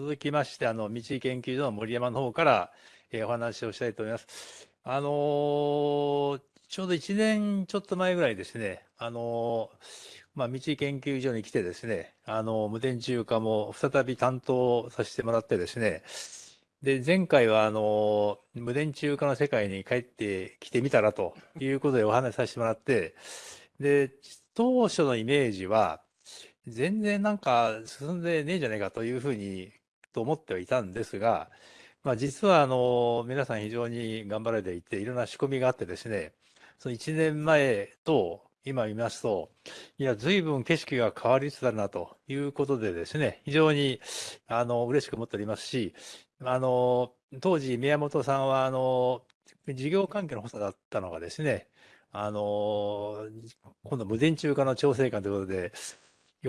続きまして、あの、道研究所の森山の方から、えー、お話をしたいと思います。あのー、ちょうど1年ちょっと前ぐらいですね、あのー、まあ、道研究所に来てですね、あの、無電柱化も再び担当させてもらってですね、で、前回は、あの、無電柱化の世界に帰ってきてみたらということでお話しさせてもらって、で、当初のイメージは、全然なんか進んでねえじゃないかというふうに、と思ってはいたんですが、まあ実はあの、皆さん非常に頑張られていて、いろんな仕込みがあってですね、その1年前と今見ますと、いや、随分景色が変わりつつあるなということでですね、非常にあの嬉しく思っておりますし、あの、当時宮本さんはあの、事業関係の補佐だったのがですね、あの、今度無電柱化の調整官ということで、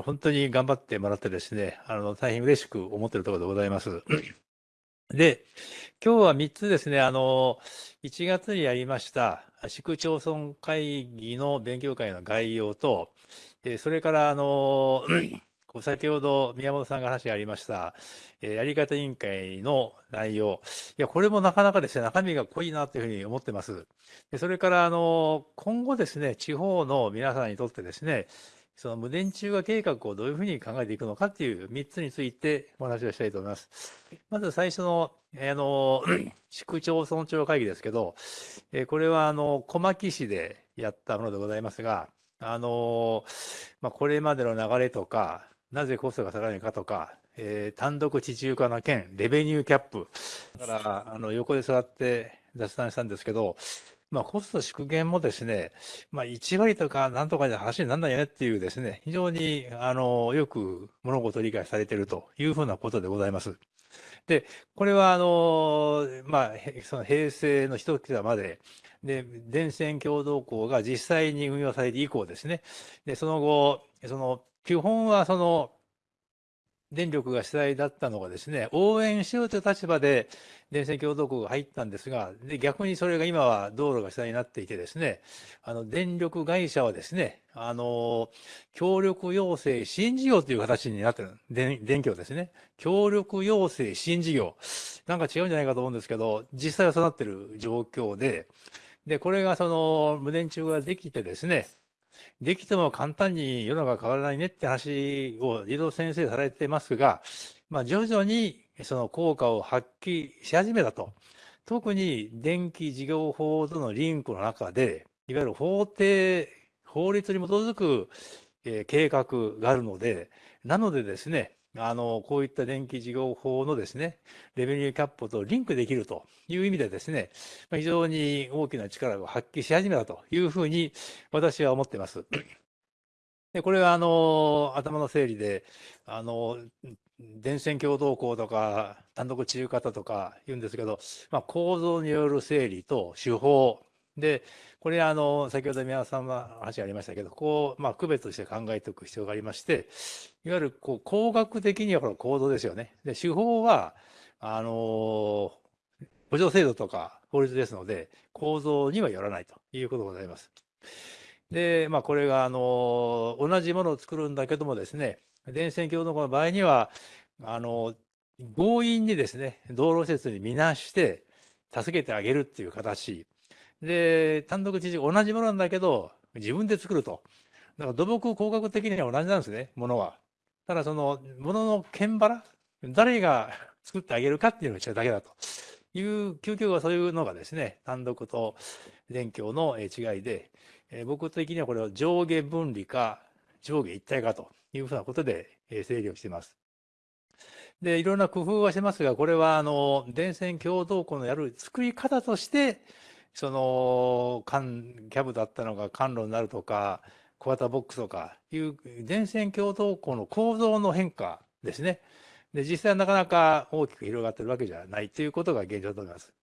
本当に頑張ってもらってですね、あの、大変嬉しく思っているところでございます。で、今日は3つですね、あの、1月にやりました、市区町村会議の勉強会の概要と、えそれから、あの、先ほど宮本さんが話がありました、えやり方委員会の内容。いや、これもなかなかですね、中身が濃いなというふうに思ってます。でそれから、あの、今後ですね、地方の皆さんにとってですね、その無電柱化計画をどういうふうに考えていくのかっていう3つについてお話をしたいと思います。まず最初の、あの、市区町村長会議ですけど、えこれは、あの、小牧市でやったものでございますが、あの、まあ、これまでの流れとか、なぜコストが下がるのかとか、えー、単独地中化の件、レベニューキャップ。だから、あの、横で座って雑談したんですけど、まあ、コスト縮減もですね、まあ、1割とかなんとかで話にならないよねっていうですね、非常に、あの、よく物事を理解されているというふうなことでございます。で、これは、あの、まあ、その平成の一桁まで、で、電線共同校が実際に運用されて以降ですね、で、その後、その、基本はその、電力が主体だったのがですね、応援しようという立場で電線共同国が入ったんですが、で逆にそれが今は道路が主体になっていてですね、あの電力会社はですね、あの、協力要請新事業という形になってる。電電気をですね、協力要請新事業。なんか違うんじゃないかと思うんですけど、実際はそうなってる状況で、で、これがその無電柱ができてですね、できても簡単に世の中変わらないねって話を児童先生されてますが、まあ、徐々にその効果を発揮し始めたと。特に電気事業法とのリンクの中で、いわゆる法定、法律に基づく、え、計画があるので、なのでですね、あの、こういった電気事業法のですね、レベニューキャップとリンクできるという意味でですね、非常に大きな力を発揮し始めたというふうに私は思っています。で、これはあの、頭の整理で、あの、電線共同校とか単独治癒型とか言うんですけど、まあ、構造による整理と手法で、これあの、先ほど宮田さんは話がありましたけど、こう、まあ、区別して考えておく必要がありまして、いわゆるこう工学的にはこの構造ですよね。で、手法は、あの、補助制度とか法律ですので、構造にはよらないということでございます。で、まあ、これが、あの、同じものを作るんだけどもですね、電線共同の場合には、あの、強引にですね、道路施設に見なして、助けてあげるっていう形。で、単独知事同じものなんだけど、自分で作ると。だから土木工学的には同じなんですね、ものは。ただその、ものの剣腹、誰が作ってあげるかっていうのが違うだけだと。いう、究極はそういうのがですね、単独と電教の違いで、え僕的にはこれを上下分離か上下一体かというふうなことで整理をしています。で、いろんな工夫はしてますが、これはあの、電線共同庫のやる作り方として、その、キャブだったのが管路になるとか、小型ボックスとかいう電線共同庫の構造の変化ですね。で、実際はなかなか大きく広がってるわけじゃないということが現状だと思います。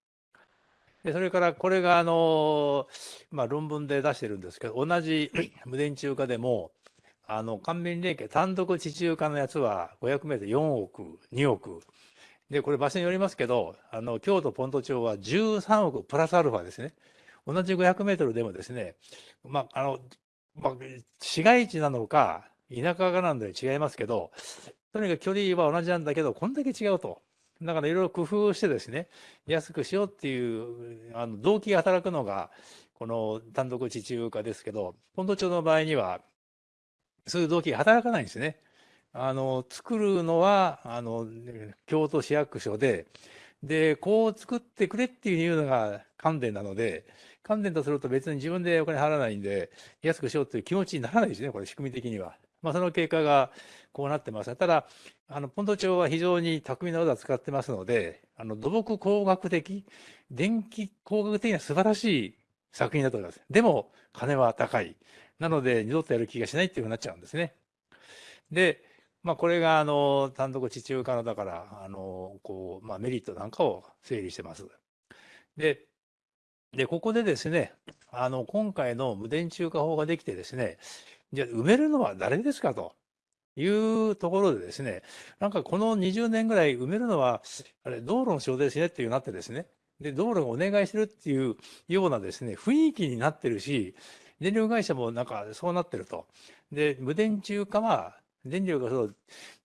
で、それからこれがあの、まあ論文で出してるんですけど、同じ 無電柱化でも、あの、官民連携単独地中化のやつは500メートル4億、2億、で、これ場所によりますけど、あの、京都ポント町は13億プラスアルファですね。同じ500メートルでもですね、まあ、あの、まあ、市街地なのか、田舎かなんで違いますけど、とにかく距離は同じなんだけど、こんだけ違うと。だからいろいろ工夫してですね、安くしようっていうあの動機が働くのが、この単独地中化ですけど、ポンド町の場合には、そういう動機が働かないんですね。あの、作るのは、あの、京都市役所で、で、こう作ってくれっていうのが関電なので、関電とすると別に自分でお金払わないんで、安くしようっていう気持ちにならないですね、これ仕組み的には。まあ、その結果がこうなってます。ただ、あの、ポンド町は非常に巧みな技を使ってますので、あの、土木工学的、電気工学的には素晴らしい作品だと思います。でも、金は高い。なので、二度とやる気がしないっていうふうになっちゃうんですね。で、まあ、これが、あの、単独地中化の、だから、あの、こう、まあ、メリットなんかを整理してます。で、で、ここでですね、あの、今回の無電柱化法ができてですね、じゃあ埋めるのは誰ですかというところでですね、なんかこの20年ぐらい埋めるのは、あれ、道路の仕事ですねっていうなってですね、で、道路がお願いしてるっていうようなですね、雰囲気になってるし、電力会社もなんかそうなってると。で、無電柱化は、電力がそう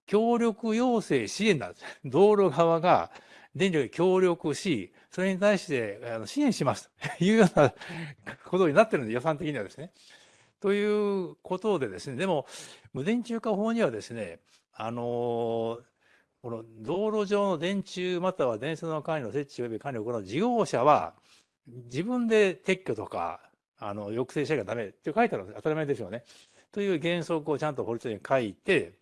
協力要請支援なんです。道路側が電力に協力し、それに対してあの支援しますと いうようなことになってるんで、予算的にはですね。ということでですね、でも、無電柱化法にはですね、あのこの道路上の電柱または電線の管理の設置及び管理を行う事業者は、自分で撤去とか、あの抑制しなきゃダメって書いてあるんです。当たり前ですよね。という原則をちゃんと法律に書いて、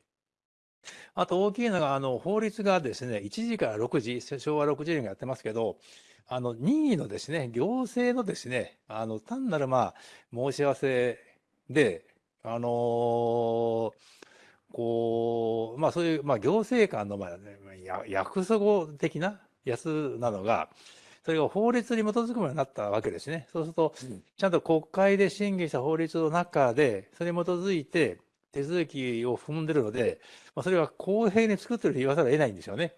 あと大きいのが、あの、法律がですね、1時から6時、昭和60年がやってますけど、あの、任意のですね、行政のですね、あの、単なる、まあ、申し合わせで、あのー、こう、まあ、そういう、まあ、行政官の、まあ、約束的なやつなのが、それが法律に基づくものになったわけですね。そうすると、ちゃんと国会で審議した法律の中で、それに基づいて手続きを踏んでるので、まあ、それは公平に作ってると言わざるを得ないんですよね。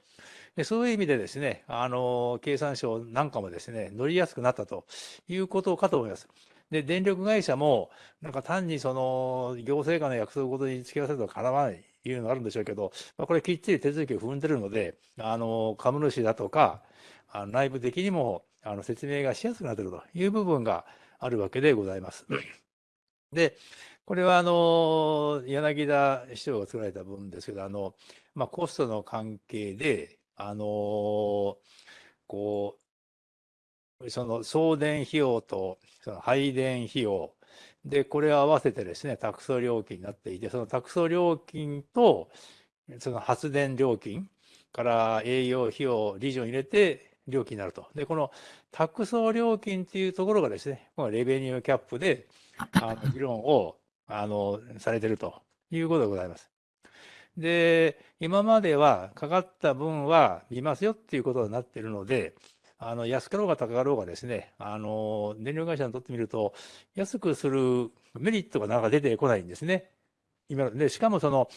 でそういう意味でですね、あの、経産省なんかもですね、乗りやすくなったということかと思います。で、電力会社も、なんか単にその、行政官の約束ごとに付き合わせるとかなわないというのがあるんでしょうけど、まあ、これきっちり手続きを踏んでるので、あの、株主だとか、あの内部的にもあの説明がしやすくなっているという部分があるわけでございます。で、これはあの柳田市長が作られた分ですけど、あのまあ、コストの関係で、あのこう、その送電費用とその配電費用、で、これを合わせてですね、託送料金になっていて、その託送料金と、その発電料金から営業費用、理事を入れて料金になると。で、この託送料金っていうところがですね、このレベニューキャップで、あの議論をあのされてるということでございます。で、今まではかかった分は見ますよっていうことになっているので、あの安かろうが高かろうがですね、あの電力会社にとってみると、安くするメリットがなかなか出てこないんですね。今でしかもその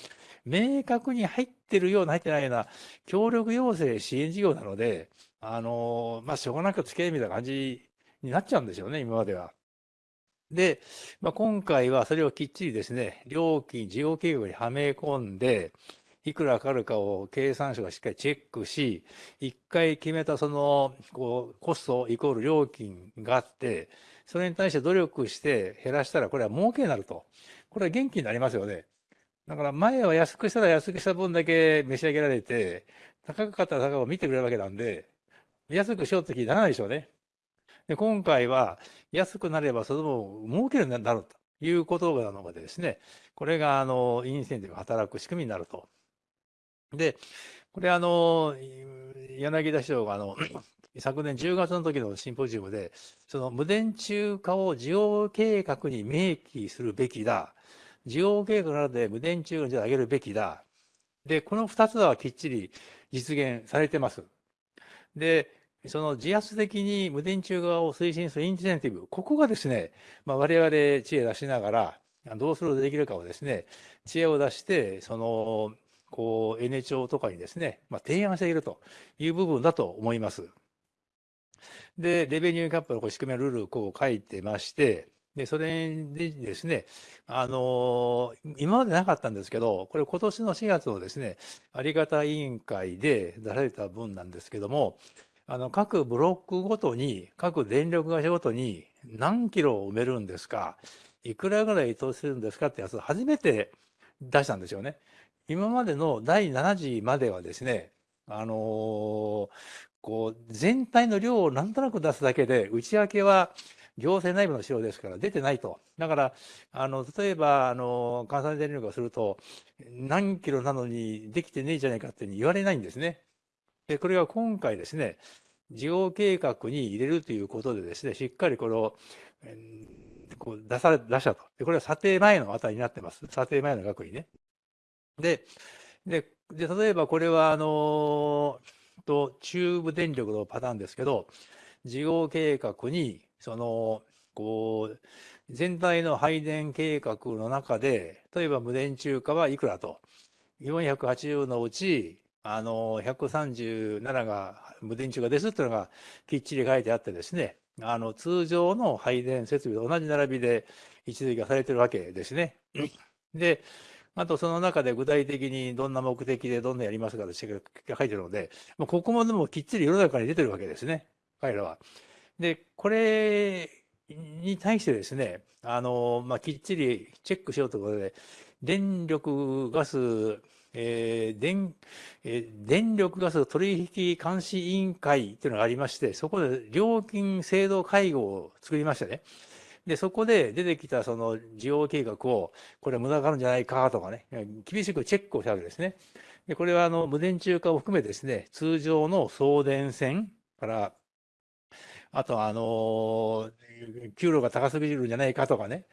明確に入ってるような入ってないような協力要請支援事業なので、あのまあ、しょうがなく付き合いみたいな感じになっちゃうんですよね、今までは。で、まあ、今回はそれをきっちりですね、料金、事業計画にはめ込んで、いくらかかるかを経産省がしっかりチェックし、一回決めたそのこうコストイコール料金があって、それに対して努力して減らしたら、これは儲けになると。これは元気になりますよね。だから前は安くしたら安くした分だけ召し上げられて、高かったら高を見てくれるわけなんで、安くしようって気にならないでしょうね。で今回は安くなればその分儲けるようになるということなのでですね、これがあのインセンティブが働く仕組みになると。で、これあの、柳田市長があの、昨年10月の時のシンポジウムで、その無電柱化を事業計画に明記するべきだ。事業計画などで無電柱を上げるべきだ。で、この2つはきっちり実現されてます。で、その自発的に無電柱側を推進するインセンティブ、ここがですね、まあ、我々知恵出しながら、どうすることできるかをですね、知恵を出して、その、こう、N 庁とかにですね、まあ、提案しているという部分だと思います。で、レベニューキャップの仕組みのルールをこう書いてまして、で、それでですね、あの今までなかったんですけど、これ今年の4月のですね、あり方委員会で出された分なんですけども、あの各ブロックごとに、各電力会社ごとに何キロを埋めるんですか、いくらぐらい投資するんですかってやつを初めて出したんですよね。今までの第7次まではですね、あのーこう全体の量をなんとなく出すだけで、内訳は行政内部の資料ですから出てないと。だから、あの例えばあの関西電力がすると、何キロなのにできてねえじゃないかって言われないんですね。で、これが今回ですね、事業計画に入れるということでですね、しっかりこれを、こう出され、出したと。で、これは査定前の値になってます。査定前の額にね。で、で、で例えばこれは、あの、と中部電力のパターンですけど、事業計画に、その、こう、全体の配電計画の中で、例えば無電柱化はいくらと。480のうち、あの、137が無電柱化ですっていうのがきっちり書いてあってですね、あの、通常の配電設備と同じ並びで位置づけがされてるわけですね。で、あとその中で具体的にどんな目的でどんなやりますかって書いてるので、もうここもでもきっちり世の中に出てるわけですね、彼らは。で、これに対してですね、あの、まあ、きっちりチェックしようということで、電力ガス、えー電えー、電力ガス取引監視委員会というのがありまして、そこで料金制度会合を作りましたね。で、そこで出てきたその事業計画を、これは無駄があるんじゃないかとかね、厳しくチェックをしたわけですね。で、これはあの無電柱化を含めですね、通常の送電線から、あとあの、給料が高すぎるんじゃないかとかね、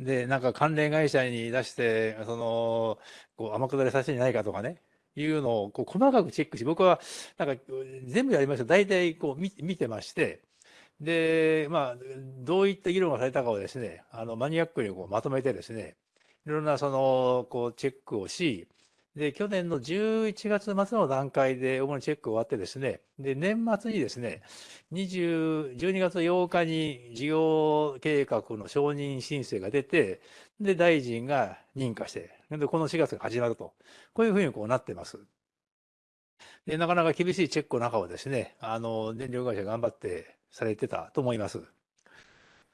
で、なんか関連会社に出して、その、こう天下りさせてないかとかね、いうのをこう細かくチェックし、僕はなんか全部やりました。大体こう見見てまして、で、まあ、どういった議論がされたかをですね、あの、マニアックにこうまとめてですね、いろんなその、こう、チェックをし、で、去年の11月末の段階で主にチェック終わってですね、で、年末にですね、20、12月8日に事業計画の承認申請が出て、で、大臣が認可して、で、この4月が始まると。こういうふうにこうなってます。で、なかなか厳しいチェックの中をですね、あの、電力会社頑張ってされてたと思います。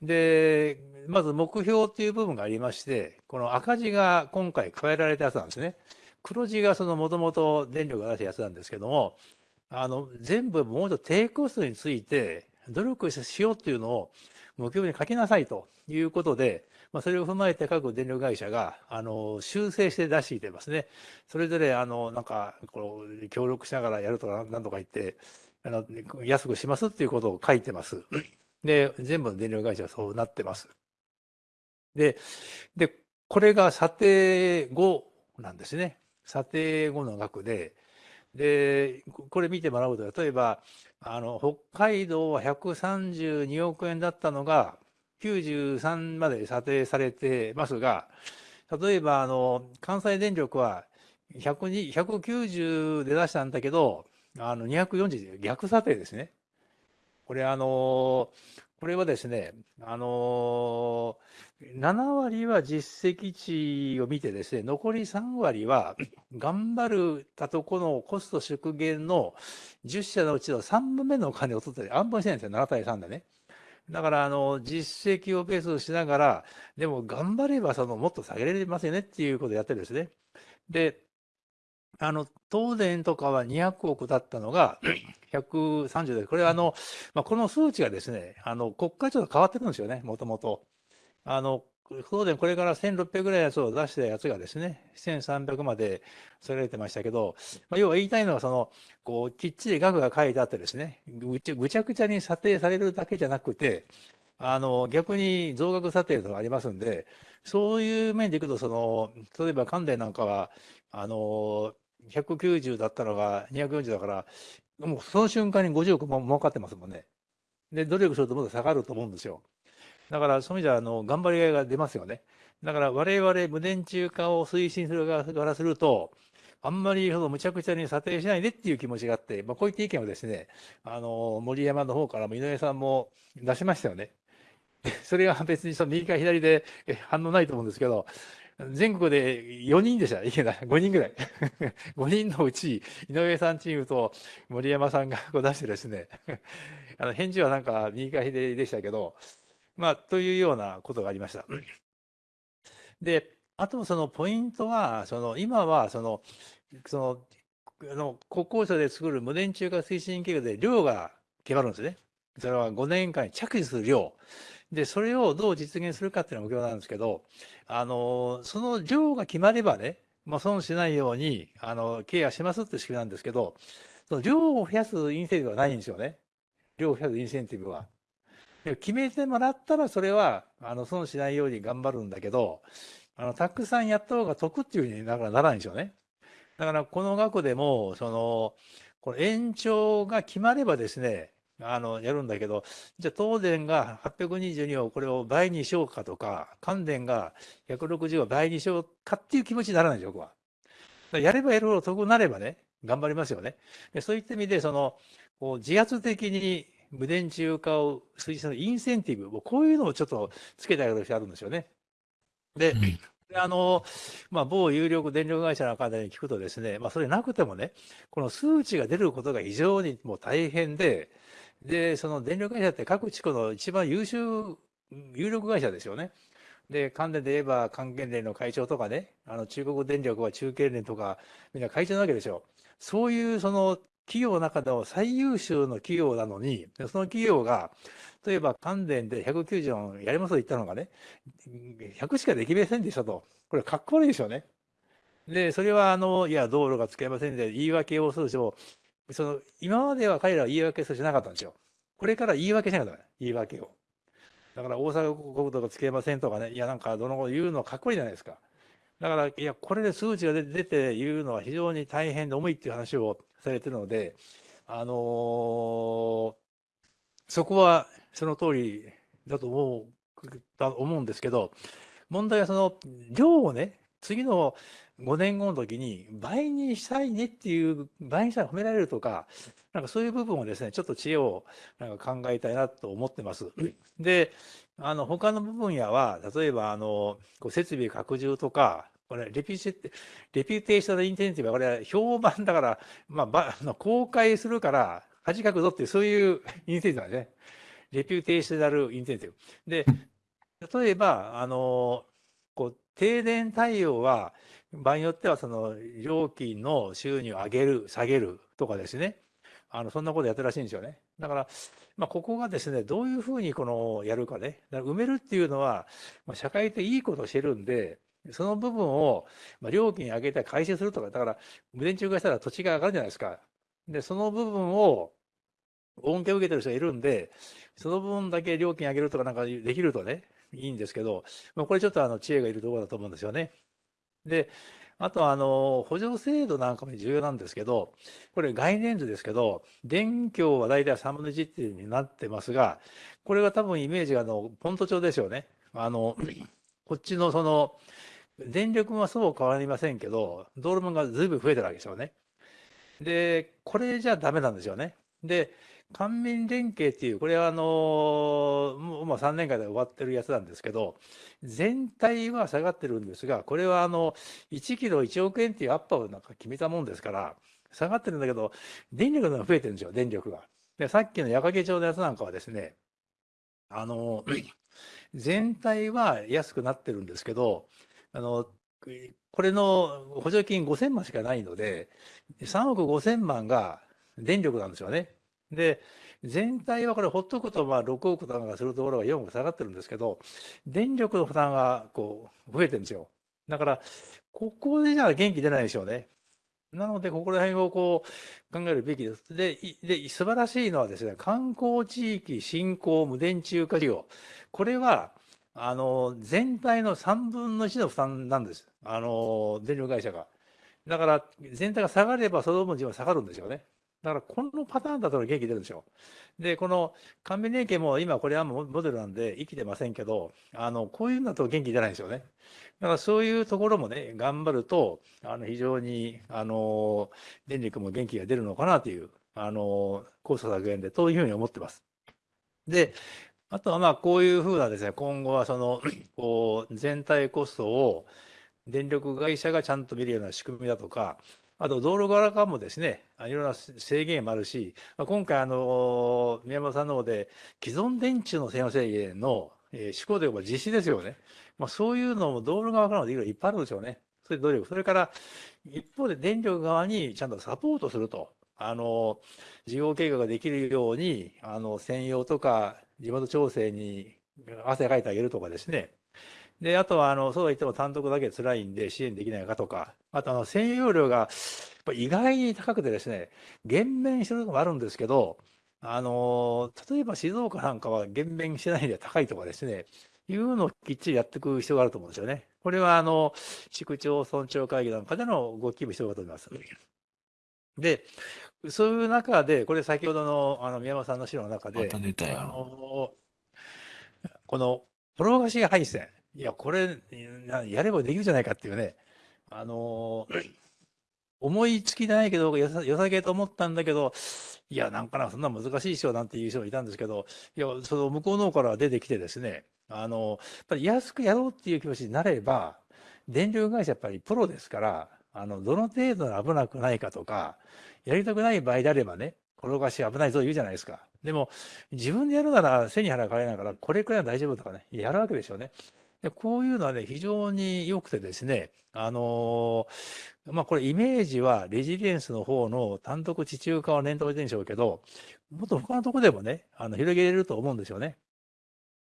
で、まず目標という部分がありまして、この赤字が今回加えられたやつなんですね。黒字がそのもともと電力が出したやつなんですけども、あの、全部もうちょっと低コストについて努力しようっていうのを目標に書きなさいということで、まあ、それを踏まえて各電力会社が、あの、修正して出していてますね。それぞれ、あの、なんか、こう、協力しながらやるとか、なんとか言って、あの、安くしますっていうことを書いてます。で、全部の電力会社はそうなってます。で、で、これが査定後なんですね。査定後の額で、で、これ見てもらうと、例えば、あの、北海道は132億円だったのが、93まで査定されてますが、例えば、あの、関西電力は190で出したんだけど、あの240で逆査定ですね。これあのこれはですね、あの7割は実績値を見てですね、残り3割は 頑張るたとこのコスト縮減の10社のうちの3分目のお金を取って安分してないんですよ、7対3でね。だから、あの、実績をベースしながら、でも頑張れば、その、もっと下げられますよねっていうことをやってるんですね。で、あの、東電とかは200億だったのが、130で、これはあの、まあ、この数値がですね、あの、国会庁と変わってくるんですよね、もともと。あの、東電これから1600ぐらいのやつを出したやつがですね、1300までそれてましたけど、まあ、要は言いたいのは、その、こう、きっちり額が書いてあってですね、ぐちぐちゃぐちゃに査定されるだけじゃなくて、あの、逆に増額査定とかありますんで、そういう面でいくと、その、例えば関電なんかは、あの、190だったのが240だから、もうその瞬間に50億も儲かってますもんね。で、努力するともっと下がると思うんですよ。だからそういう意味では、あの、頑張りがいが出ますよね。だから我々無電柱化を推進する側からすると、あんまりそのむちゃくちゃに査定しないでっていう気持ちがあって、まあ、こういった意見をですね、あの、森山の方からも井上さんも出しましたよね。それが別にその右か左で反応ないと思うんですけど、全国で4人でした。いけない。5人ぐらい。5人のうち、井上さんチームと森山さんが出してですね、あの返事はなんか右か左でしたけど、まあ、というようなことがありました。で、あとそのポイントは、その今はその、その、あの国交省で作る無電柱化推進計画で量が決まるんですね。それは5年間に着手する量。で、それをどう実現するかっていうのが目標なんですけど、あの、その量が決まればね、まあ、損しないように、あの、ケアしますって仕組みなんですけど、その量を増やすインセンティブはないんですよね。量を増やすインセンティブは。決めてもらったら、それは、あの、損しないように頑張るんだけど、あの、たくさんやった方が得っていうふうにならないんですよね。だから、この額でも、その、この延長が決まればですね、あの、やるんだけど、じゃあ東電が822をこれを倍にしようかとか、関電が160を倍にしようかっていう気持ちにならないですよ、僕は。やればやるほど得になればね、頑張りますよね。そういった意味で、その、こう自発的に無電柱化を推進するインセンティブ、こういうのをちょっとつけてあげる必要あるんですよね。で、うん、あの、まあ、某有力電力会社の方に聞くとですね、まあ、それなくてもね、この数値が出ることが非常にもう大変で、で、その電力会社って各地区の一番優秀、有力会社ですよね。で、関連で言えば関係連の会長とかね、あの中国電力は中継連とか、みんな会長なわけですよ。そういうその企業の中でも最優秀の企業なのに、その企業が、例えば関電で190やりますと言ったのがね、100しかできませんでしたと。これかっこ悪いですよね。で、それはあの、いや、道路が使えませんで、言い訳をするでしょうその、今までは彼らは言い訳するしなかったんですよ。これから言い訳しなかった言い訳を。だから大阪国土がつけませんとかね、いや、なんかどのこと言うのかっこいいじゃないですか。だから、いや、これで数値が出て言うのは非常に大変で重いっていう話をされてるので、あのー、そこはその通りだと思う、だ思うんですけど、問題はその量をね、次の5年後の時に倍にしたいねっていう、倍にしたら褒められるとか、なんかそういう部分をですね、ちょっと知恵をなんか考えたいなと思ってます。で、あの、他の部分やは、例えば、あの、こう設備拡充とか、これ、レピュレピュテーショナルインテンシブは、これは評判だから、まあ、ばあの公開するから、恥かくぞっていう、そういう インセンティブなんですね。レピュテーショナルインセンティブ。で、例えば、あの、こう、停電対応は、場合によっては、その、料金の収入を上げる、下げるとかですね。あの、そんなことやってるらしいんですよね。だから、まあ、ここがですね、どういうふうにこの、やるかね。だから埋めるっていうのは、まあ、社会的いいことをしてるんで、その部分を、まあ、料金上げて回収するとか、だから、無電柱化したら土地が上がるじゃないですか。で、その部分を、恩恵を受けてる人がいるんで、その部分だけ料金上げるとかなんかできるとね、いいんですけど、まあ、これちょっとあの知恵がいるところだと思うんですよね。で、あとあの、補助制度なんかも重要なんですけど、これ概念図ですけど、電供は大体3分の1っていうになってますが、これは多分イメージがあの、ポント帳ですよね。あの、こっちのその、電力はそう変わりませんけど、道路分がずいぶん増えてるわけですよね。で、これじゃダメなんですよね。で、官民連携っていう、これはあの、もう3年間で終わってるやつなんですけど、全体は下がってるんですが、これはあの、1キロ1億円っていうアッパーをなんか決めたもんですから、下がってるんだけど、電力が増えてるんですよ、電力が。で、さっきの矢掛町のやつなんかはですね、あの、全体は安くなってるんですけど、あの、これの補助金5000万しかないので、3億5000万が電力なんですよね。で、全体はこれほっとくとまあ6億とかするところが4億下がってるんですけど、電力の負担がこう増えてるんですよ。だから、ここでじゃあ元気出ないでしょうね。なので、ここら辺をこう考えるべきです。で、で素晴らしいのはですね、観光地域振興無電柱化事業。これは、あの、全体の3分の1の負担なんです。あの、電力会社が。だから、全体が下がればその分自分は下がるんですよね。だから、このパターンだと元気出るんでしょう。で、この官民連携も今これはモデルなんで生きてませんけど、あの、こういうのだと元気出ないんですよね。だからそういうところもね、頑張ると、あの、非常に、あの、電力も元気が出るのかなという、あの、コスト削減で、というふうに思ってます。で、あとはまあこういうふうなですね、今後はその、こう、全体コストを電力会社がちゃんと見るような仕組みだとか、あと道路側からもですね、いろんな制限もあるし、まあ、今回、あの、宮本さんの方で、既存電池の専用制限の、えー、施行というか実施ですよね。まあ、そういうのも道路側からもできるいっぱいあるでしょうね。そういう努力。それから、一方で電力側にちゃんとサポートすると。あの、事業計画ができるように、あの、専用とか、地元調整に汗かいてあげるとかですね。で、あとは、あの、そうは言っても単独だけ辛いんで支援できないかとか、あと、あの、専用量が意外に高くてですね、減免してるのもあるんですけど、あの、例えば静岡なんかは減免してないで高いとかですね、いうのをきっちりやっていく必要があると思うんですよね。これは、あの、市区町村長会議なんかでの動きも必要だと思います。で、そういう中で、これ先ほどのあの宮本さんの資料の中で、あのこの転がし配線、いや、これ、やればできるじゃないかっていうね、あの 思いつきないけど、よさよさげと思ったんだけど、いや、なんかな、そんな難しい人なんていう人がいたんですけど、いや、その向こうの方から出てきてですね、あの、やっぱり安くやろうっていう気持ちになれば、電力会社やっぱりプロですから、あの、どの程度危なくないかとか、やりたくない場合であればね、転がし危ないぞ言うじゃないですか。でも、自分でやるなら背に腹がかれながら、これくらいは大丈夫とかね、やるわけでしょうね。でこういうのはね、非常に良くてですね、あのー、まあ、これイメージはレジリエンスの方の単独地中化を念頭にしてるんでしょうけど、もっと他のとこでもね、あの広げれると思うんですよね。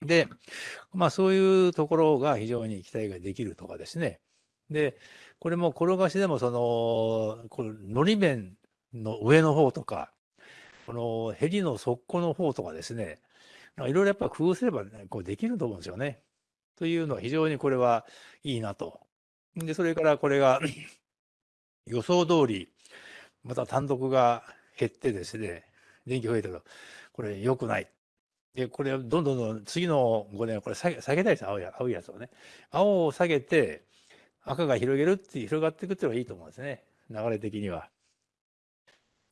で、まあそういうところが非常に期待ができるとかですね。で、これも転がしでもその、このり面の上の方とか、このヘリの底の方とかですね、いろいろやっぱ工夫すれば、ね、こうできると思うんですよね。というのは非常にこれはいいなと。で、それからこれが 予想通り、また単独が減ってですね、電気増えたと、これ良くない。で、これどんどんどん次の5年はこれ下げ下げたいです、青い青いやつをね。青を下げて、赤が広げるって広がっていくっていうのがいいと思うんですね。流れ的には。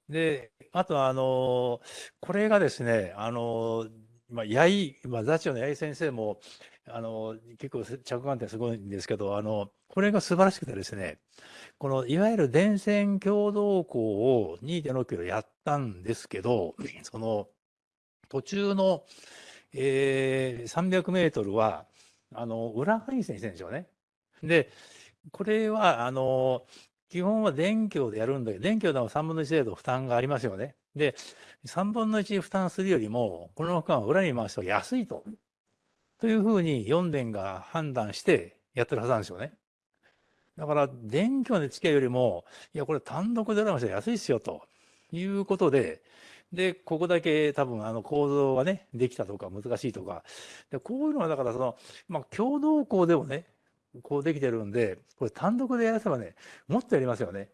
で、あとあの、これがですね、あの、まあ、八重、まあ、座長の八重先生も、あの、結構着眼点すごいんですけど、あの、これが素晴らしくてですね、このいわゆる電線共同校を2.6キロやったんですけど、その途中の、えー、300メートルは、あの、裏配線してるんですよね。で、これは、あの、基本は電気でやるんだけど、電気でも3分の1程度負担がありますよね。で、3分の1負担するよりも、この区間を裏に回すと安いと。というふうに4電が判断してやってるはずなんですよね。だから、電気で付き合いよりも、いや、これ単独で裏に回したら安いっすよ、ということで、で、ここだけ多分あの構造がね、できたとか難しいとか、でこういうのはだからその、まあ共同校でもね、こうできてるんで、これ単独でやらせばね、もっとやりますよね。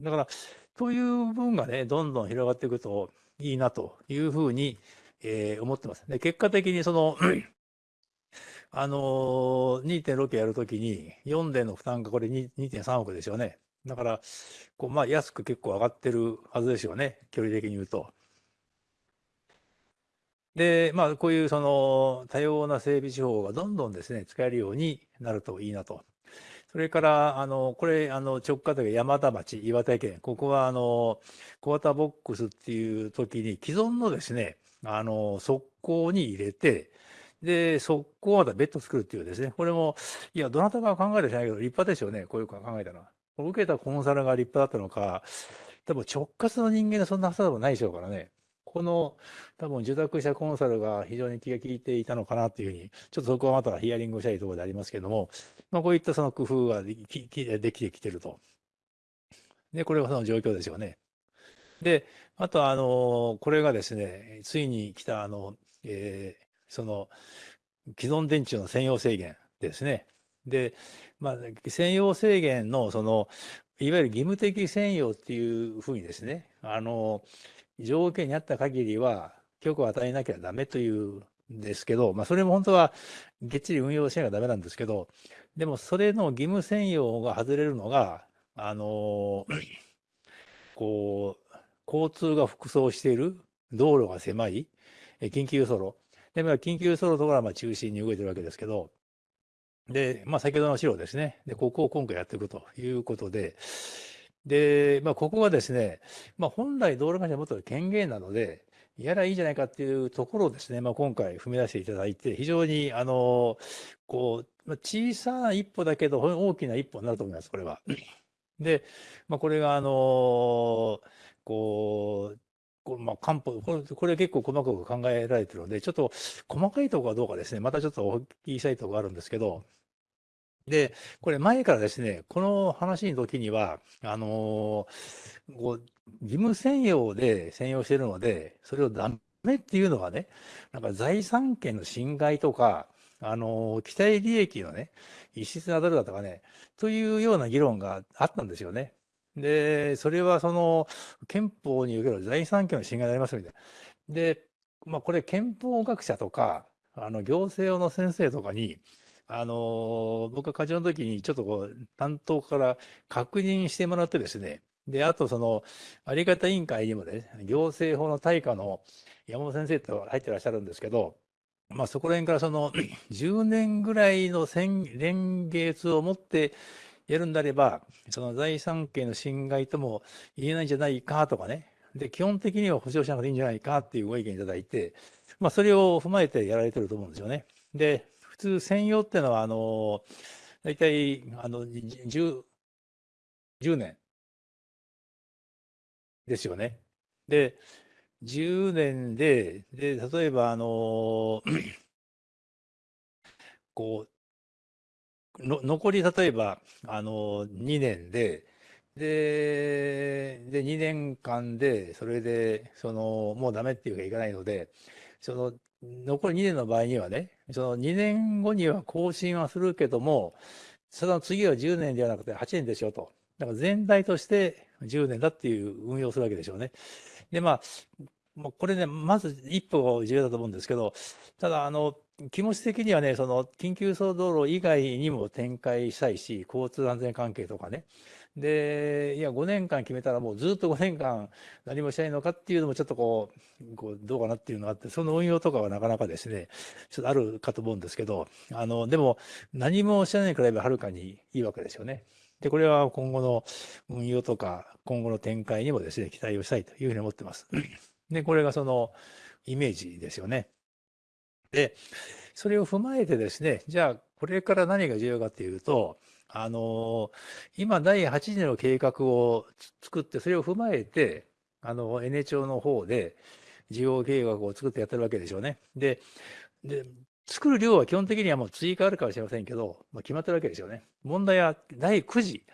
だから、という分がね、どんどん広がっていくといいなというふうに、えー、思ってます。で、結果的にその あのー、2.6やるときに4での負担がこれ2.3億ですよね。だから、こうまあ安く結構上がってるはずですよね。距離的に言うと。で、まあ、こういうその多様な整備手法がどんどんですね、使えるようになるといいなと。それから、あの、これ、あの、直下というか山田町、岩手県、ここは、あの、小型ボックスっていう時に既存のですね、あの、側溝に入れて、で、側溝またベッド作るっていうですね、これも、いや、どなたが考えたじゃないけど、立派ですよね、こういう考えたのは。受けたコンサルが立派だったのか、多分直轄の人間がそんなはずでもないでしょうからね。この多分受託者コンサルが非常に気が利いていたのかなというふうに、ちょっとそこはまたヒアリングしたいところでありますけれども、まあ、こういったその工夫ができできてきてると。で、これがその状況ですよね。で、あとあの、これがですね、ついに来たあの、えー、その、既存電池の専用制限ですね。で、まあ、専用制限の、その、いわゆる義務的専用っていうふうにですね、あの、条件にあった限りは許可を与えなきゃダメというんですけど、まあ、それも本当はげっちり運用しなきゃダメなんですけど、でもそれの義務専用が外れるのが、あの、こう、交通が複装している、道路が狭い、緊急輸送路。で、まあ、緊急ソロとかはまあ中心に動いてるわけですけど、で、まあ、先ほどの資料ですね。で、ここを今回やっていくということで、で、まあ、ここはですね、まあ、本来道路会社持ってる権限なので、やらいいじゃないかっていうところをですね、まあ、今回踏み出していただいて、非常に、あの、こう、まあ、小さな一歩だけど、大きな一歩になると思います、これは。で、まあ、これが、あの、こう、こまあ、漢方これ、これ結構細かく考えられてるので、ちょっと細かいところはどうかですね、またちょっとお聞きしたいところがあるんですけど、で、これ前からですね、この話の時には、あのー、こう義務専用で専用してるので、それをダメっていうのはね、なんか財産権の侵害とか、あのー、期待利益のね、異質な当たるだとかね、というような議論があったんですよね。で、それはその憲法における財産権の侵害になりますみたいな。で、まあこれ憲法学者とか、あの行政用の先生とかに、あの僕が課長の時にちょっとこう担当から確認してもらってですね、で、あとその、あり方委員会にもね、行政法の大家の山本先生と入ってらっしゃるんですけど、まあそこら辺からその 10年ぐらいの年月をもってやるんであれば、その財産権の侵害とも言えないんじゃないかとかね、で、基本的には保証しなくていいんじゃないかっていうご意見いただいて、まあ、それを踏まえてやられてると思うんですよね。で、専用っていうのは、あの、大体、あの、10、10年ですよね。で、10年で、で、例えば、あの、こう、の残り例えば、あの、2年で、で、で、2年間で、それで、その、もうダメっていうかいかないので、その、残り2年の場合にはね、その2年後には更新はするけども、その次は10年ではなくて8年でしょと。だから全体として10年だっていう運用するわけでしょうね。で、まあ、まあ、これね、まず一歩重要だと思うんですけど、ただ、あの、気持ち的にはね、その緊急走道路以外にも展開したいし、交通安全関係とかね。で、いや、5年間決めたらもうずっと5年間何もしないのかっていうのもちょっとこう、こうどうかなっていうのがあって、その運用とかはなかなかですね、ちょっとあるかと思うんですけど、あの、でも何もしないに比べはるかにいいわけですよね。で、これは今後の運用とか、今後の展開にもですね、期待をしたいというふうに思ってます。で、これがそのイメージですよね。で、それを踏まえてですね、じゃあ、これから何が重要かっていうと、あの、今、第8次の計画を作って、それを踏まえて、あの、N 町の方で、事業計画を作ってやってるわけでしょうね。で、で、作る量は基本的にはもう追加あるかもしれませんけど、まあ、決まってるわけですよね。問題は第9次。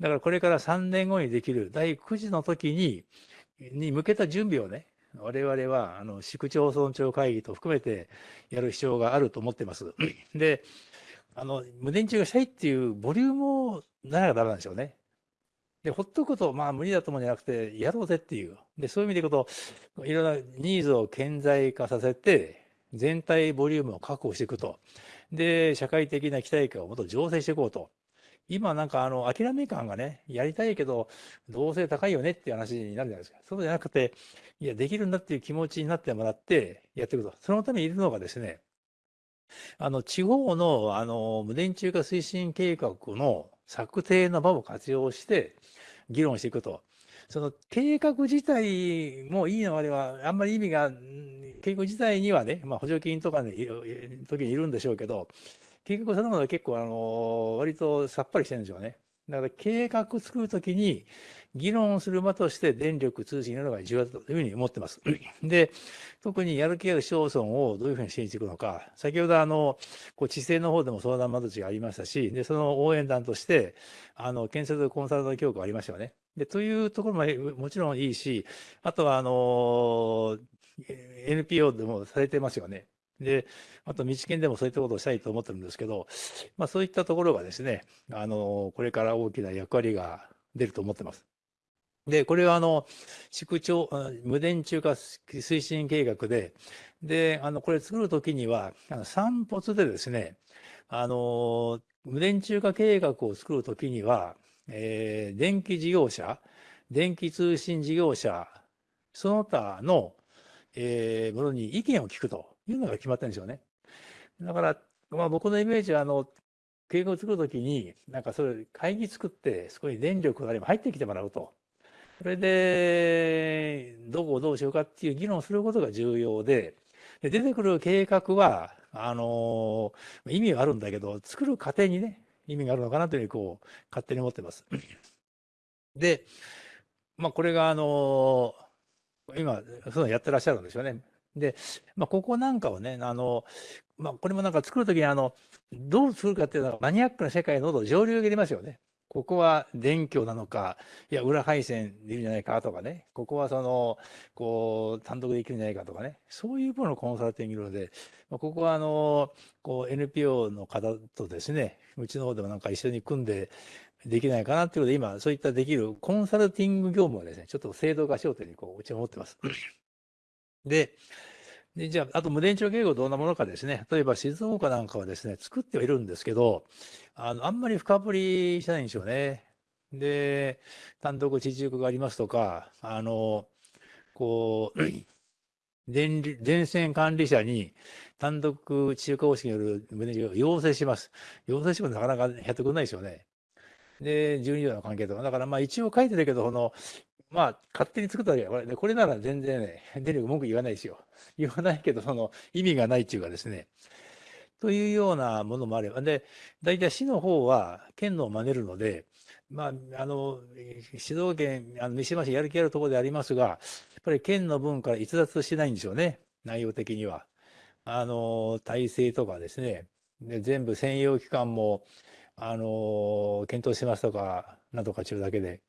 だからこれから3年後にできる第9次の時に、に向けた準備をね、我々は、あの、市区町村長会議と含めてやる必要があると思ってます。で、あの、無電池がしたいっていうボリュームをならダメなんでしょうね。で、ほっとくこと、まあ無理だと思うんじゃなくて、やろうぜっていう。で、そういう意味でいくと、いろんなニーズを顕在化させて、全体ボリュームを確保していくと。で、社会的な期待感をもっと醸成していこうと。今なんかあの諦め感がね、やりたいけど、どうせ高いよねっていう話になるじゃないですか。そうじゃなくて、いや、できるんだっていう気持ちになってもらってやっていくと。そのためにいるのがですね、あの、地方の、あの、無電柱化推進計画の策定の場を活用して、議論していくと。その計画自体もいいのあれは、あんまり意味が、計画自体にはね、まあ補助金とかの時にいるんでしょうけど、計画そのものは結構、あの、割とさっぱりしてるんでしょうね。だから計画作るときに議論する場として電力通信などが重要だというふうに思ってます。で、特にやる気ある市町村をどういうふうに支援していくのか、先ほどあの、こう地政の方でも相談窓口がありましたし、で、その応援団として、あの、建設コンサルタント協会ありましたよね。で、というところももちろんいいし、あとはあの、NPO でもされてますよね。で、あと、道県でもそういったことをしたいと思ってるんですけど、まあ、そういったところがですね、あの、これから大きな役割が出ると思ってます。で、これはあの、市区町、無電柱化推進計画で、で、あの、これ作るときには、あの散歩でですね、あの、無電柱化計画を作るときには、えー、電気事業者、電気通信事業者、その他の、えー、ものに意見を聞くと。いうのが決まってるんでしょうね。だから、まあ、僕のイメージは、あの、計画を作るときに、なんかそれ、会議作って、そこに電力があれば入ってきてもらうと。それで、どこをどうしようかっていう議論をすることが重要で、で出てくる計画は、あの、意味はあるんだけど、作る過程にね、意味があるのかなというふうに、こう、勝手に思ってます。で、まあ、これが、あのー、今、そうやってらっしゃるんですよね。で、まあ、ここなんかをね、あの、まあ、これもなんか作るときに、あの、どうするかっていうのは、マニアックな世界の上流が出ますよね。ここは電極なのか、いや、裏配線でいるんじゃないかとかね、ここはその、こう、単独できるんじゃないかとかね、そういうものコンサルティングので、まあ、ここはあの、こう、NPO の方とですね、うちの方でもなんか一緒に組んで、できないかなっていうので、今、そういったできるコンサルティング業務はですね、ちょっと制度化しようというふうに、こう、うちは思ってます。で、でじゃあ、あと無電池の警護どんなものかですね、例えば静岡なんかはですね、作ってはいるんですけど、あのあんまり深掘りしないんですよね。で、単独地中がありますとか、あの、こう、電電線管理者に単独地中化方式による無電池を要請します。要請してもなかなかやってくれないですよね。で、12条の関係とか。だからまあ一応書いてるけど、このまあ、勝手に作ったわけこれこれなら全然ね、電力文句言わないですよ。言わないけど、その意味がないっていうかですね。というようなものもあれば。で、大体市の方は県のを真似るので、まあ、あの、静岡県、あの三島市やる気あるところでありますが、やっぱり県の分から逸脱しないんですよね。内容的には。あの、体制とかですね。で全部専用機関も、あの、検討しますとか、なんとか中だけで。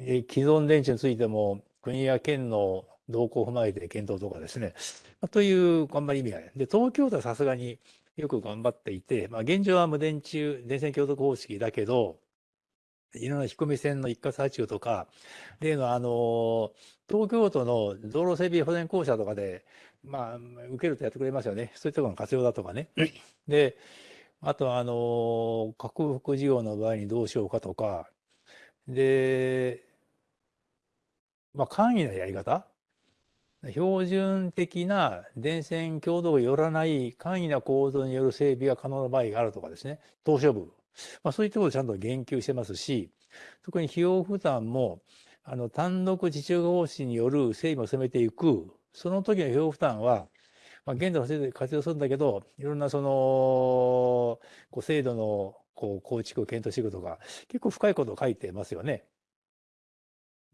え既存電池についても国や県の動向を踏まえて検討とかですね、まあ、というあんまり意味がない。で、東京都はさすがによく頑張っていて、まあ、現状は無電柱、電線共同方式だけど、いろんな引込み線の一括発注とか、例のあの、東京都の道路整備保全公社とかで、まあ、受けるとやってくれますよね。そういったところの活用だとかね。で、あとあの、克服事業の場合にどうしようかとか、で、まあ、簡易なやり方？標準的な電線強度が寄らない簡易な構造による整備が可能な場合があるとかですね、東証部。まあ、そういったことをちゃんと言及してますし、特に費用負担も、あの、単独自治方針による整備を進めていく、その時の費用負担は、まあ、現在の制度で活用するんだけど、いろんなその、こう制度のこう構築を検討していくとか、結構深いことを書いてますよね。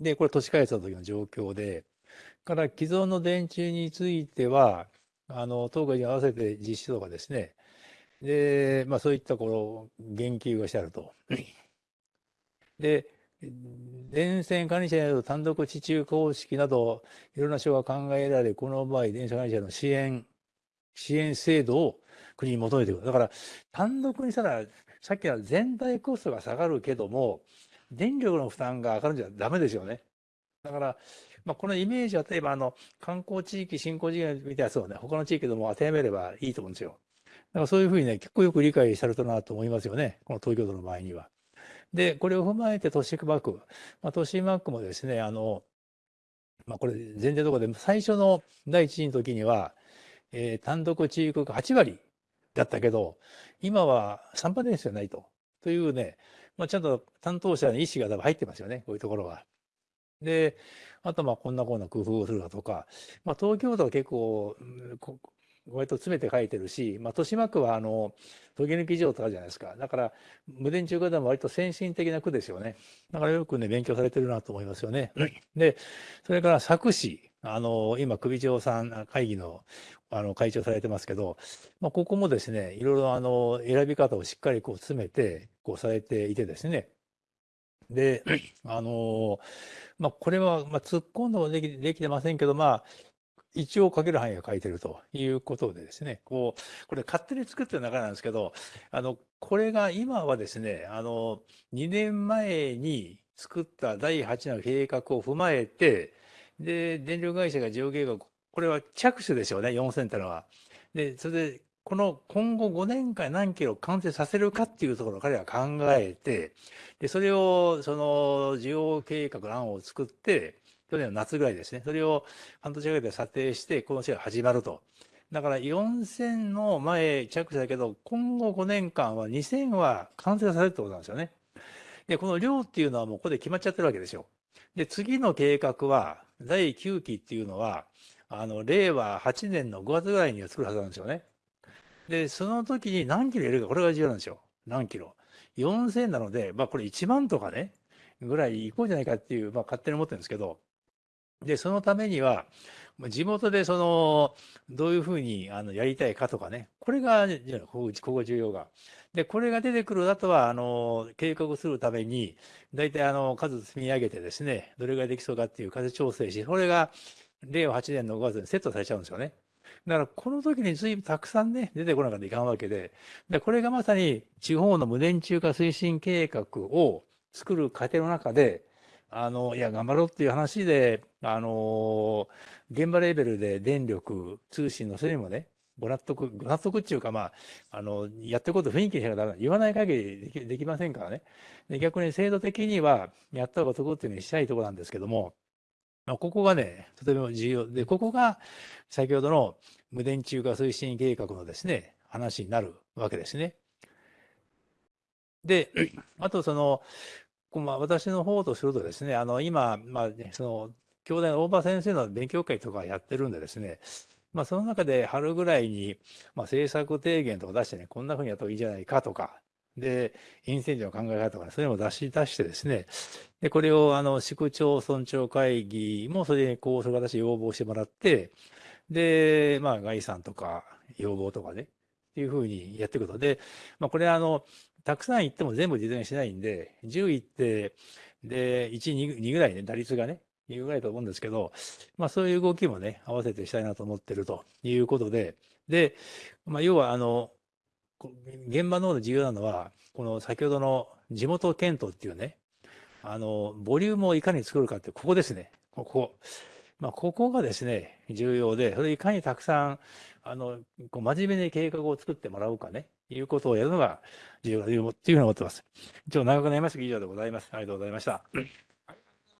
で、これ都市開発の時の状況で、から既存の電柱については、あの、当該に合わせて実施とかですね、で、まあそういったこの言及がしてあると。で、電線管理者による単独地中公式など、いろんな手が考えられ、この場合、電車管理者の支援、支援制度を国に求めていく。だから、単独にしたら、さっきの全体コストが下がるけども、電力の負担が上がるんじゃダメですよね。だから、まあ、このイメージは例えばあの観光地域振興事業みたいなやつをね、他の地域でも当てはめればいいと思うんですよ。だからそういうふうにね、結構よく理解されたなと思いますよね。この東京都の場合には。で、これを踏まえて都市マック。まあ、都市マックもですね、あの、まあ、これ前提ところで、最初の第一次の時には、えー、単独地域が8割だったけど、今は3パーですよないと。というね、まあ、ちゃんと担当者に意思が多分入ってますよね、こういうところは。で、あとまあこんなこんな工夫をするだとか、まあ、東京都は結構、割と詰めて書いてるし、まあ、豊島区はあの、研ぎ抜き場とかじゃないですか。だから、無電柱化でも割と先進的な区ですよね。だからよくね、勉強されてるなと思いますよね。で、それから佐久市、あの、今、首長さん会議のあの会長されてますけど、まあ、ここもですね、いろいろあの選び方をしっかりこう詰めて、こうされていてですね。で、あの、まあ、これは、まあ、突っ込んだもできできてませんけど、まあ、一応書ける範囲が書いてるということでですね、こう、これ勝手に作ってる中なんですけど、あの、これが今はですね、あの、2年前に作った第8の計画を踏まえて、で、電力会社が事業計画これは着手でしょうね、4000ってのは。で、それで、この今後5年間何キロ完成させるかっていうところを彼は考えて、で、それを、その、需要計画の案を作って、去年の夏ぐらいですね、それを半年かけて査定して、この試合が始まると。だから4000の前着手だけど、今後5年間は2000は完成されるってことなんですよね。で、この量っていうのはもうここで決まっちゃってるわけですよ。で、次の計画は、第9期っていうのは、あの、令和8年の5月ぐらいには作るはずなんですよね。で、その時に何キロ入れるか、これが重要なんですよ。何キロ。4000なので、まあこれ1万とかね、ぐらい行こうじゃないかっていう、まあ勝手に思ってるんですけど、で、そのためには、地元でその、どういうふうにあのやりたいかとかね、これが、ここここ重要が。で、これが出てくる後は、あの、計画するために、大体あの、数積み上げてですね、どれぐらいできそうかっていう数調整し、これが令和8年の5月にセットされちゃうんですよね。だから、この時に随分たくさんね、出てこなかったらいかんわけで、でこれがまさに地方の無電柱化推進計画を作る過程の中で、あの、いや、頑張ろうっていう話で、あの、現場レベルで電力、通信のそれにもね、ご納得、ご納得っていうか、まあ、あの、やってること雰囲気にしなきゃダメ言わない限りできできませんからね。で逆に制度的には、やった方が得っていうふうにしたいところなんですけども、まあ、ここがね、とても重要で、ここが先ほどの無電柱化推進計画のですね、話になるわけですね。で、あとその、まあ、私の方とするとですね、あの、今、まあ、ね、その、京大の大場先生の勉強会とかやってるんでですね、まあ、その中で春ぐらいに、まあ、政策提言とか出してね、こんなふうにやった方がいいじゃないかとか、で、インセンジの考え方とか、ね、そういうのを出し出してですね、で、これを、あの、市区町村長会議もそれにこう、それ私要望してもらって、で、まあ、概算とか要望とかね、っていうふうにやっていくと。で、まあ、これあの、たくさん行っても全部実現しないんで、10行って、で、1、2, 2ぐらいね、打率がね、いうぐらいと思うんですけど、まあそういう動きもね、合わせてしたいなと思ってるということで、で、まあ要はあの、現場の方で重要なのは、この先ほどの地元検討っていうね、あの、ボリュームをいかに作るかって、ここですね。ここ。まあ、ここがですね、重要で、それいかにたくさん、あの、こう真面目に計画を作ってもらうかね、いうことをやるのが重要だというふうに思ってます。一応長くなりましたが以上でございます。ありがとうございました。